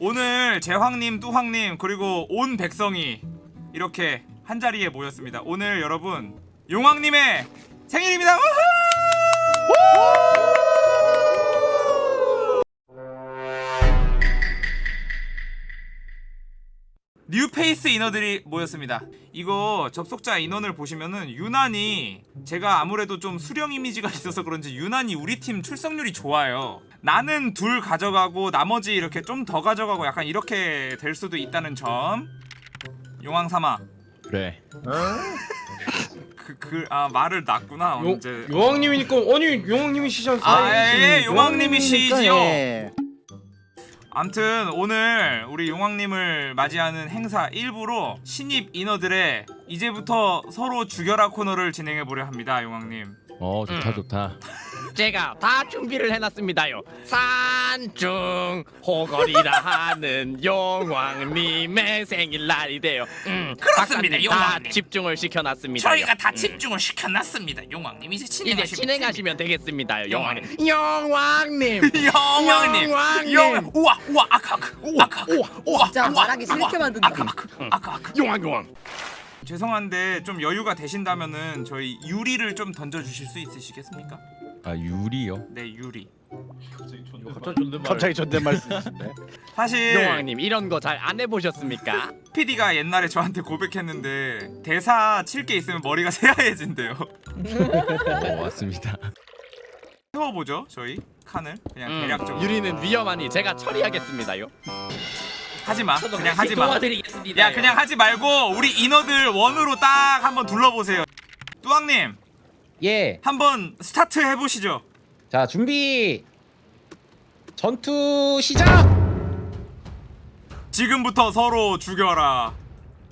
오늘 제황님, 뚜황님 그리고 온 백성이 이렇게 한 자리에 모였습니다. 오늘 여러분 용왕님의 생일입니다. 뉴페이스 인어들이 모였습니다. 이거 접속자 인원을 보시면은 유난히 제가 아무래도 좀 수령 이미지가 있어서 그런지 유난히 우리 팀 출석률이 좋아요. 나는 둘 가져가고 나머지 이렇게 좀 더 가져가고 약간 이렇게 될 수도 있다는 점. 용왕삼아. 그래 그 그 아 말을 놨구나 용, 언제. 용왕님이니까 아니 용왕님이시잖아요. 아, 예, 예, 용왕님이시지요. 예. 암튼 오늘 우리 용왕님을 맞이하는 행사 일부로 신입 인어들의 이제부터 서로 죽여라 코너를 진행해 보려 합니다, 용왕님. 어 좋다 음. 좋다 제가 다 준비를 해놨습니다요. 산중 호걸이라 하는 용왕님의 생일날이 돼요. 음, 그렇습니다, 박사님 용왕님. 다 집중을 시켜놨습니다. 저희가 다 집중을 시켜놨습니다, 용왕님. 이제 이제 진행하시면 진행하시면 되겠습니다요, 용왕님. 용왕님. 용왕님. 용왕님. 용왕님. 용 우와 우와 아카 아카 아카 우와, 우와 진짜 말하기 싫게 만든다. 아카 아카 아카 아카. 용왕 용왕. 죄송한데 좀 여유가 되신다면은 저희 유리를 좀 던져 주실 수 있으시겠습니까? 아 유리요 네, 유리. 갑자기 존댓말 쓰시네. 사실 용왕님 이런 거 잘 안 해보셨습니까? PD가 옛날에 저한테 고백했는데 대사 칠 게 있으면 머리가 새하얘진대요. 어 맞습니다 세워보죠, 저희 칸을 그냥 음, 대략적으로. 유리는 위험하니 제가 처리하겠습니다요. 하지 마. 그냥 하지 마. 도와드리겠습니다. 야, 그냥 하지 말고 우리 인어들 원으로 딱 한번 둘러보세요. 뚜왕님, 예. 한번 스타트 해보시죠. 자, 준비. 전투 시작. 지금부터 서로 죽여라.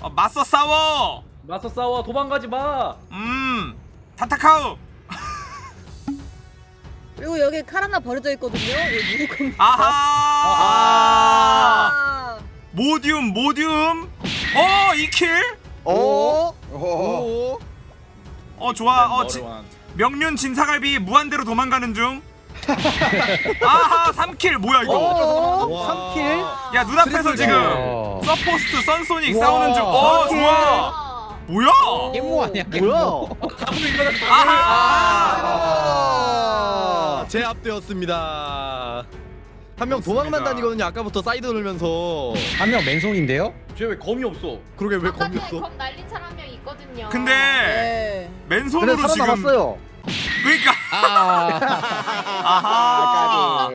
어, 맞서 싸워. 맞서 싸워 도망가지 마. 음, 타타카우. 그리고 여기 칼 하나 버려져 있거든요. 여기 겁니까? 아하. 아. 모듈, 모듈. 어, 이 킬. 오. 어, 좋아. 어, 지, 명륜 진사갈비 무한대로 도망가는 중. 아하, 3킬. 뭐야 이거? 오. 3킬. 야, 눈앞에서 지금 어. 서포스트, 선소닉. 싸우는 중. 어, 좋아. 아. 뭐야? 깻모 아니야, 깻모. 뭐야? 아하. 아, 제압되었습니다. 한 명 도망만 다니거든요. 아까부터 사이드 돌면서. 한 명 맨손인데요? 쟤 왜 검이 없어? 그러게 왜 검이 바닥에 없어? 검 날린 사람 있거든요. 근데 네. 맨손으로 근데 지금 살아남았어요. 그러니까 아. 아하.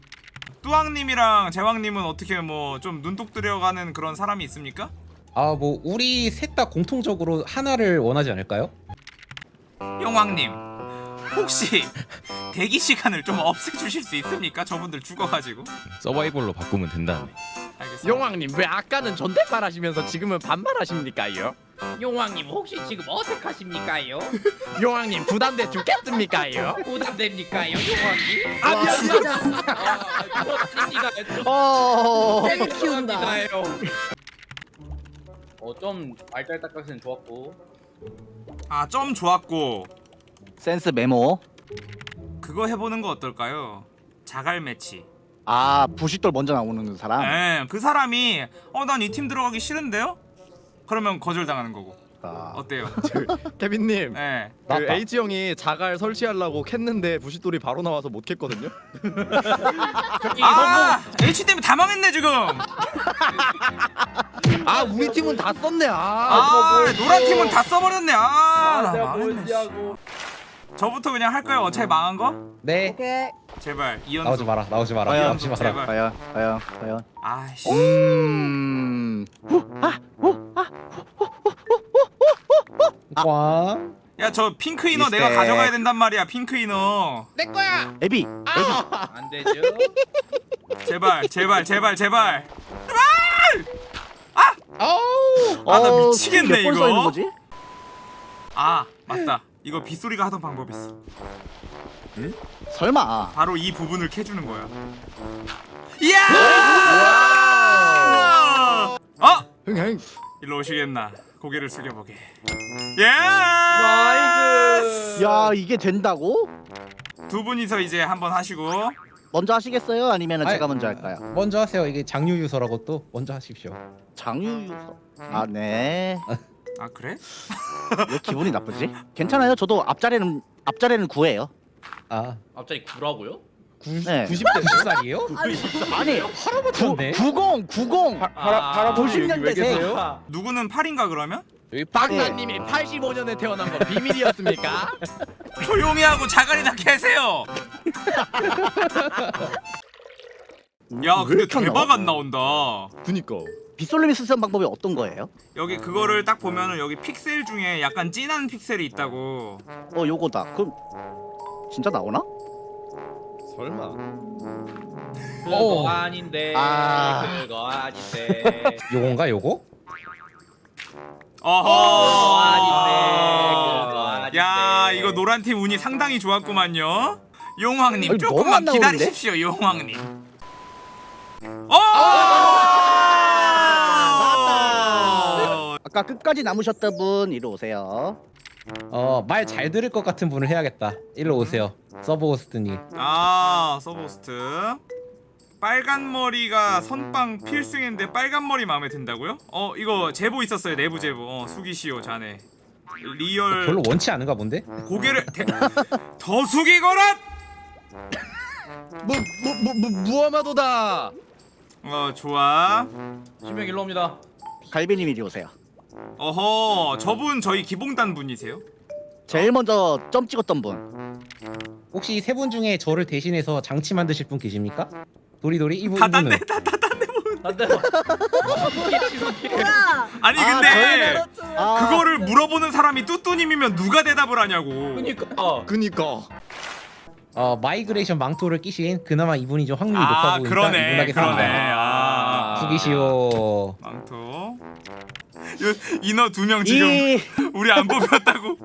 뚜왕님이랑 제왕님은 어떻게 뭐 좀 눈독 들여가는 그런 사람이 있습니까? 아, 뭐 우리 셋 다 공통적으로 하나를 원하지 않을까요? 용왕님 혹시 대기 시간을 좀 없애주실 수 있습니까? 저분들 죽어가지고 서바이벌로 바꾸면 된다네 알겠습니다. 용왕님 왜 아까는 존댓말 하시면서 지금은 반말 하십니까요? 용왕님 혹시 지금 어색하십니까요? 용왕님 부담돼 죽겠습니까요? 부담됩니까요, 용왕님? 아 와, 미안 진짜 아. 어. 세게 키운다. 어, 좀 알딸딱하시는 좋았고. 아점 좋았고 센스 메모. 그거 해보는 거 어떨까요? 자갈 매치. 아 부싯돌 먼저 나오는 사람. 예, 그 사람이 어 난 이 팀 들어가기 싫은데요? 그러면 거절당하는 거고. 아. 어때요? 케빈님. 예. 그 맞다. H 형이 자갈 설치하려고 캤는데 부싯돌이 바로 나와서 못 캤거든요. 아 H 때문에 다 망했네 지금. 아 우리 팀은 다 썼네. 아. 아 노란 팀은 다 써버렸네. 아, 아, 나 망했네. 하고. 저부터 그냥 할까요? 어차피 망한 거? 네. 오케이. 제발 이연속. 나오지 마라. 나오지 마라. 과연, 나오지 마라. 제발. 과연 과연 과연. 아씨. 음. 와. 야 저 핑크 inner respect. 내가 가져가야 된단 말이야. 핑크 inner. 내 거야. 에비. 안 되죠? 제발 제발 제발 제발. 아, 나 어, 미치겠네, 이거. 아 맞다. 이거 빗소리가 하던 방법이 있어. 설마. 바로 이 부분을 캐주는 거야. 이야! 어? 흥행. 일로 오시겠나? 고개를 숙여보게. 예! 나이스. 야 이게 된다고? 두 분이서 이제 한번 하시고 먼저 하시겠어요? 아니면 제가 먼저 할까요? 먼저 하세요. 이게 장유유서라고 또 먼저 하십시오. 장유유서. 아 네. 아 그래? 왜 기분이 나쁘지? 괜찮아요. 저도 앞자리는 앞자리는 구예요. 아, 갑자기 구라고요? 90, 네. 90대 몇 살이에요? 아니 할아버지인데. 90 90 아, 할아버지 여기 왜 90년대생. 계세요? 누구는 8인가 그러면? 여기 박사님이 85년에 태어난 건 비밀이었습니까? 조용히 하고 자갈이나 계세요. 야왜 근데 대박 나와? 안 나온다. 그니까. 빗솔님이 쓰는 방법이 어떤 거예요? 여기 그거를 딱 보면은 여기 픽셀 중에 약간 진한 픽셀이 있다고. 어 요거다. 그럼 진짜 나오나? 설마. 그거 오. 아닌데 아. 그거 아닌데 요건가 요거? 어허. 아닌데 그거 아닌데 야 이거 노란 팀 운이 상당히 좋았구만요. 용왕님 아니, 조금만 안 나오는데? 기다리십시오 용왕님. 어! 아까 끝까지 남으셨던 분 이리 오세요. 어, 말 잘 들을 것 같은 분을 해야겠다. 일로 오세요. 서브호스트님. 아 서브호스트 빨간 머리가 선빵 필승인데 빨간 머리 마음에 든다고요? 어 이거 제보 있었어요 내부 제보 어 숙이시오 자네 real 별로 원치 않은가 본데? 고개를 대... 더 숙이거라 뭐 뭐뭐 무엄하도다. 어 좋아 신명 일로 옵니다 갈비님 이리 오세요. 어허 저분 저희 기봉단 분이세요? 제일 먼저 점 찍었던 분. 혹시 세 분 중에 저를 대신해서 장치 만드실 분 계십니까? 도리도리 이분 다 딴데 이분은 안돼 뭐야? 아니 아, 근데 아, 그거를 물어보는 사람이 뚜뚜님이면 누가 대답을 하냐고 그니까 그니까. 어, migration 망토를 끼신 그나마 이분이 좀 확률이 아 높아 보이니까 그러네. 그러네 아 숙이시오. 망토 요- 인어 두 명 지금 이, 우리 안 뽑혔다고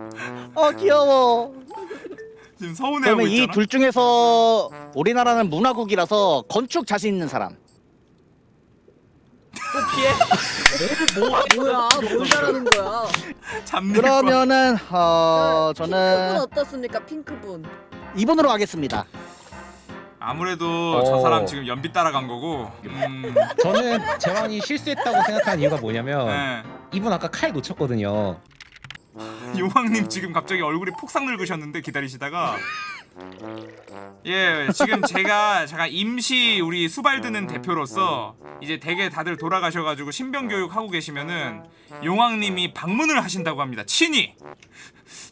어 귀여워. 지금 서운해하고 그러면 이 있잖아 둘 중에서 우리나라는 문화국이라서 건축 자신 있는 사람. 뭐야? 뭘 잘하는 거야? 그러면은 어 핑크분 저는 어떻습니까? 핑크분. 이분으로 하겠습니다. 아무래도 어. 저 사람 지금 연비 따라간 거고 음, 저는 재환이 실수했다고 생각하는 이유가 뭐냐면 네. 이분 아까 칼 놓쳤거든요. 용왕님 지금 갑자기 얼굴이 폭삭 늙으셨는데 기다리시다가 예 지금 제가 제가 임시 우리 수발드는 대표로서 이제 대개 다들 돌아가셔가지고 신병 교육 하고 계시면은 용왕님이 방문을 하신다고 합니다 친히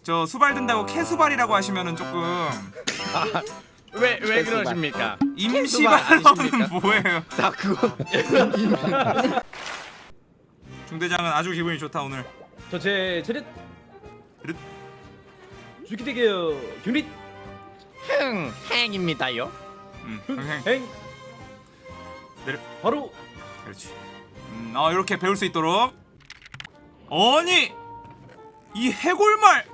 저 수발 든다고 캐수발이라고 하시면은 조금 왜 왜. 그러십니까? 임시발로는 뭐예요 자 그건 중대장은 아주 기분이 좋다 오늘 저제 체릿 르- 주기되게요 균릿 흥 행입니다요. 음, 행 내려. 바로 그렇지. 음, 어 이렇게 배울 수 있도록. 아니 이 해골말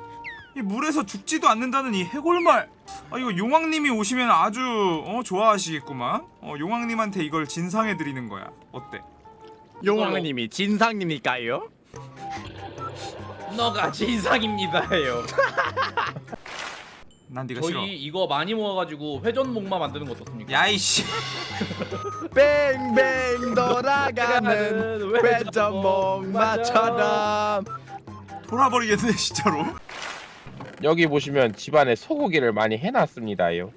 이 물에서 죽지도 않는다는 이 해골말. 아 이거 용왕님이 오시면 아주 어 좋아하시겠구만. 어 용왕님한테 이걸 진상해 드리는 거야. 어때? 용왕님이 진상님일까요? 너가 진상입니다요 난 네가 저희 싫어. 이거 많이 모아가지고 회전 목마 만드는 거 어떻습니까? 야이씨. 뱅뱅 돌아가는 회전목마처럼 돌아버리겠네 진짜로. 여기 보시면 집안에 소고기를 많이 해놨습니다요.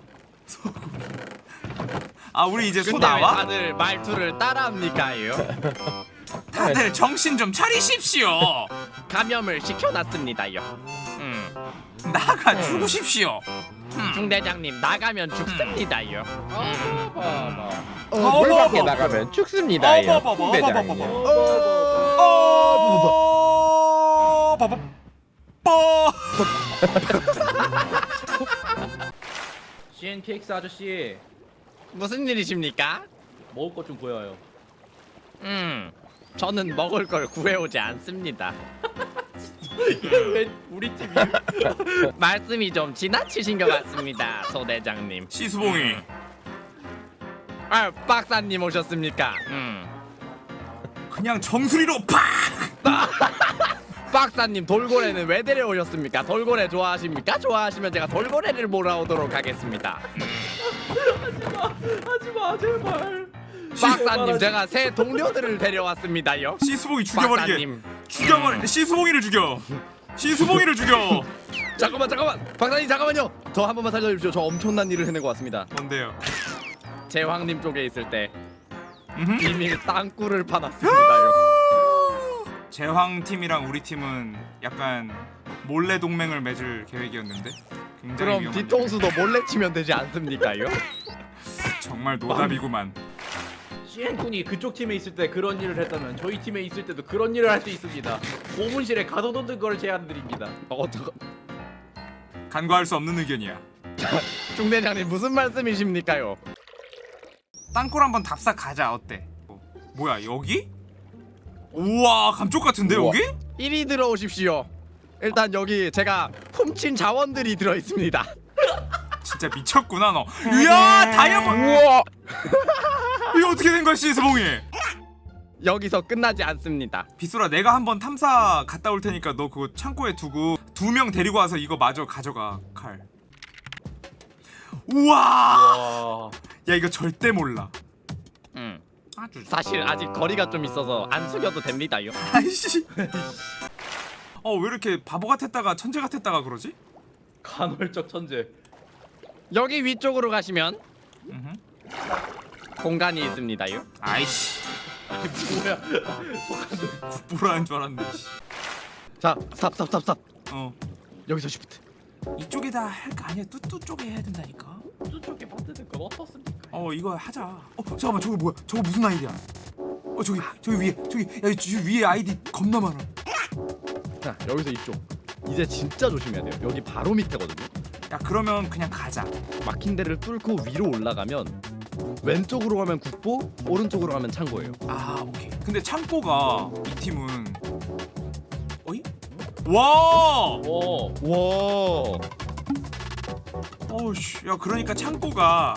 아 우리 이제 소 나와? 다들 말투를 따라합니까요? 다들 정신 좀 차리십시오. 감염을 시켜놨습니다요. 음. 나가 죽으십시오. 중대장님 나가면 죽습니다요. 어, 물 밖에. 나가면 죽습니다요. 어, 뭐, 뭐, 뭐, 뭐, 뭐, 뭐, 대장님. 뭐. 뻐. CNKX 아저씨 무슨 일이십니까? 먹을 것 좀 보여요 음, 저는 먹을 걸 구해오지 않습니다. 왜 우리 팀이 말씀이 좀 지나치신 것 같습니다, 소대장님. 시수봉이. 아, 박사님 오셨습니까? 음. 그냥 정수리로 팍. 박사님 돌고래는 왜 데려오셨습니까? 돌고래 좋아하십니까? 좋아하시면 제가 돌고래를 몰아오도록 하겠습니다. 하지마 제발. 박사님 제가 새 동료들을 데려왔습니다요. 시수봉이 죽여버리게 박사님. 죽여버리 시수봉이를 죽여 시수봉이를 죽여 잠깐만 잠깐만 박사님 잠깐만요 저 한 번만 살려주십시오 저 엄청난 일을 해내고 왔습니다 뭔데요 제왕님 쪽에 있을 때. 비밀 땅굴을 파놨습니다요. 제황 팀이랑 우리 팀은 약간 몰래 동맹을 맺을 계획이었는데 굉장히 그럼. 뒤통수도 몰래 치면 되지 않습니까요? 정말 노답이구만 시엔쿤이 그쪽 팀에 있을 때 그런 일을 했다면 저희 팀에 있을 때도 그런 일을 할 수 있습니다. 고문실에 가둬놓는 걸 제안드립니다. 어, 저, 간과할 수 없는 의견이야 중대장님 무슨 말씀이십니까요? 땅굴 한번 답사 가자 어때 어, 뭐야 여기? 우와 감쪽 같은데 우와. 여기? 이리 들어오십시오. 일단 여기 제가 훔친 자원들이 들어 있습니다. 진짜 미쳤구나 너 이야 다이아몬드 우와 이거 어떻게 된 거야 시스봉이 여기서 끝나지 않습니다. 빗소라 내가 한번 탐사 갔다 올 테니까 너 그거 창고에 두고 두 명 데리고 와서 이거 마저 가져가 칼 우와 와. 야 이거 절대 몰라 음. 아주 사실 아직 거리가 좀 있어서 안 숙여도 됩니다요. 아이씨 어 왜 이렇게 바보 같았다가 천재 같았다가 그러지? 간헐적 천재. 여기 위쪽으로 가시면 음흠. 공간이 있습니다요. 아이씨 뭐야? 국보라는 줄 알았네 씨. 자 stop stop stop stop 어 여기서 쉬프트 이쪽에다 할 거 아니야 뚜뚜 쪽에 해야 된다니까 저쪽에 만드는 건 어떻습니까? 어 이거 하자. 어 잠깐만 저거 뭐야? 저거 무슨 아이디야? 어 저기 저기 위에 저기 야저 위에 아이디 겁나 많아. 자 여기서 이쪽. 이제 진짜 조심해야 돼요. 여기 바로 밑에거든요. 야 그러면 그냥 가자. 막힌 데를 뚫고 위로 올라가면 왼쪽으로 가면 국보 오른쪽으로 가면 창고예요. 아 오케이. 근데 창고가 이 팀은 어이? 와! 오. 와. 어우씨 야 그러니까 창고가